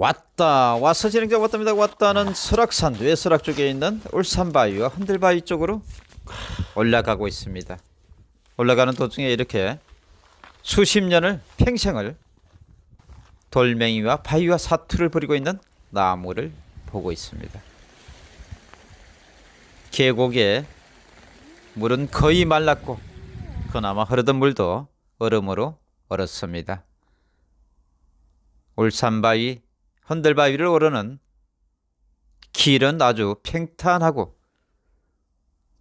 왔다 와서 진행자 왔답니다. 왔다는 설악산 외설악 쪽에 있는 울산바위와 흔들바위 쪽으로 올라가고 있습니다. 올라가는 도중에 이렇게 수십 년을 평생을 돌멩이와 바위와 사투를 벌이고 있는 나무를 보고 있습니다. 계곡에 물은 거의 말랐고 그나마 흐르던 물도 얼음으로 얼었습니다. 울산바위 흔들바 위를 오르는 길은 아주 평탄하고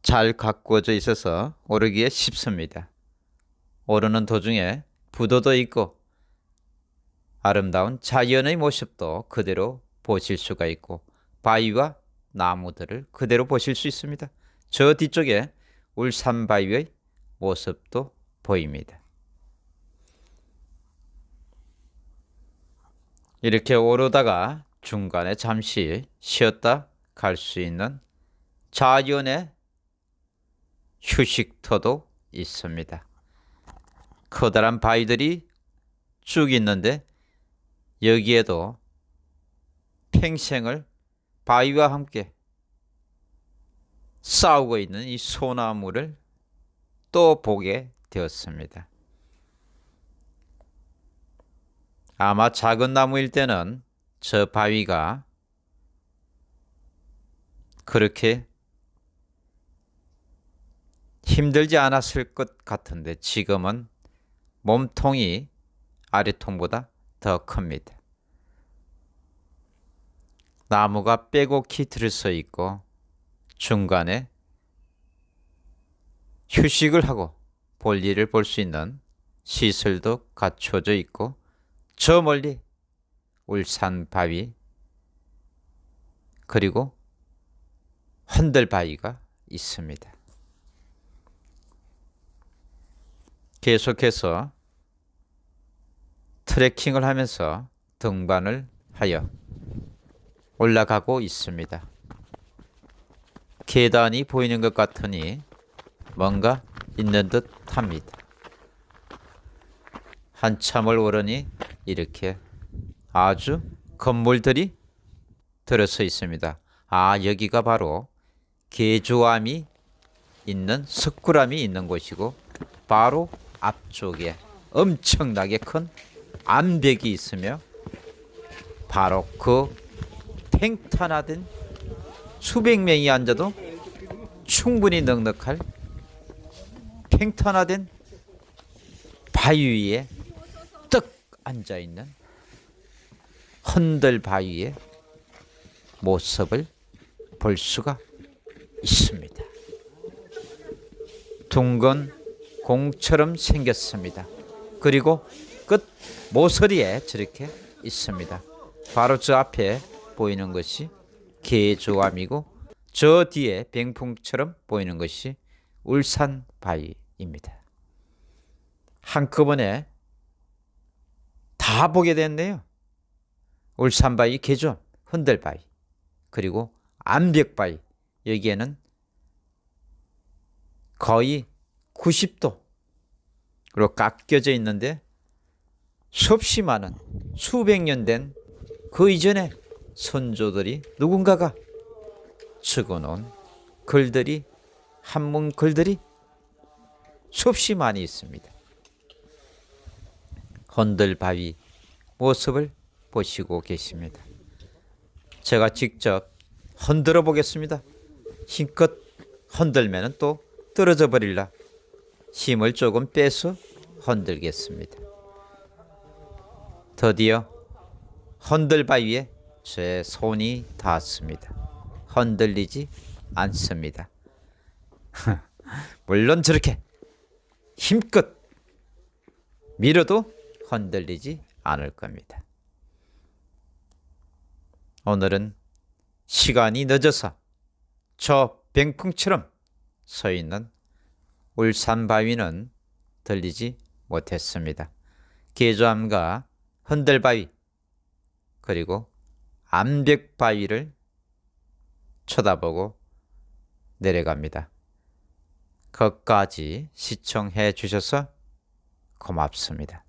잘 가꾸어져 있어서 오르기에 쉽습니다. 오르는 도중에 부도도 있고 아름다운 자연의 모습도 그대로 보실 수가 있고 바위와 나무들을 그대로 보실 수 있습니다. 저 뒤쪽에 울산바위의 모습도 보입니다. 이렇게 오르다가 중간에 잠시 쉬었다 갈 수 있는 자연의 휴식터도 있습니다. 커다란 바위들이 쭉 있는데 여기에도 평생을 바위와 함께 싸우고 있는 이 소나무를 또 보게 되었습니다. 아마 작은 나무일 때는 저 바위가 그렇게 힘들지 않았을 것 같은데 지금은 몸통이 아래통보다 더 큽니다. 나무가 빼곡히 들서 있고 중간에 휴식을 하고 볼일을 볼 수 있는 시설도 갖춰져 있고 저 멀리 울산 바위 그리고 흔들 바위가 있습니다. 계속해서 트레킹을 하면서 등반을 하여 올라가고 있습니다. 계단이 보이는 것 같으니 뭔가 있는 듯 합니다. 한참을 오르니 이렇게 아주 건물들이 들어서 있습니다. 아 여기가 바로 개조암이 있는 석굴암이 있는 곳이고 바로 앞쪽에 엄청나게 큰 암벽이 있으며 바로 그 팽탄하던 수백 명이 앉아도 충분히 넉넉할 팽탄하던 바위 위에 떡 앉아 있는 흔들 바위의 모습을 볼 수가 있습니다. 둥근 공처럼 생겼습니다. 그리고 끝 모서리에 저렇게 있습니다. 바로 저 앞에 보이는 것이 개조암이고 저 뒤에 병풍처럼 보이는 것이 울산 바위입니다. 한꺼번에 다 보게 됐네요. 울산바위, 개조, 흔들바위, 그리고 암벽바위 여기에는 거의 90도로 깎여져 있는데 수없이 많은 수백 년 된 그 이전에 선조들이 누군가가 적어놓은 글들이 한문 글들이 수없이 많이 있습니다. 흔들바위 모습을 보시고 계십니다. 제가 직접 흔들어 보겠습니다. 힘껏 흔들면 또 떨어져 버릴라. 힘을 조금 빼서 흔들겠습니다. 드디어 흔들바위에 제 손이 닿았습니다. 흔들리지 않습니다. 물론 저렇게 힘껏 밀어도 흔들리지 않을 겁니다. 오늘은 시간이 늦어서 저 병풍처럼 서 있는 울산 바위는 들리지 못했습니다. 계조암과 흔들바위 그리고 암벽바위를 쳐다보고 내려갑니다. 끝까지 시청해 주셔서 고맙습니다.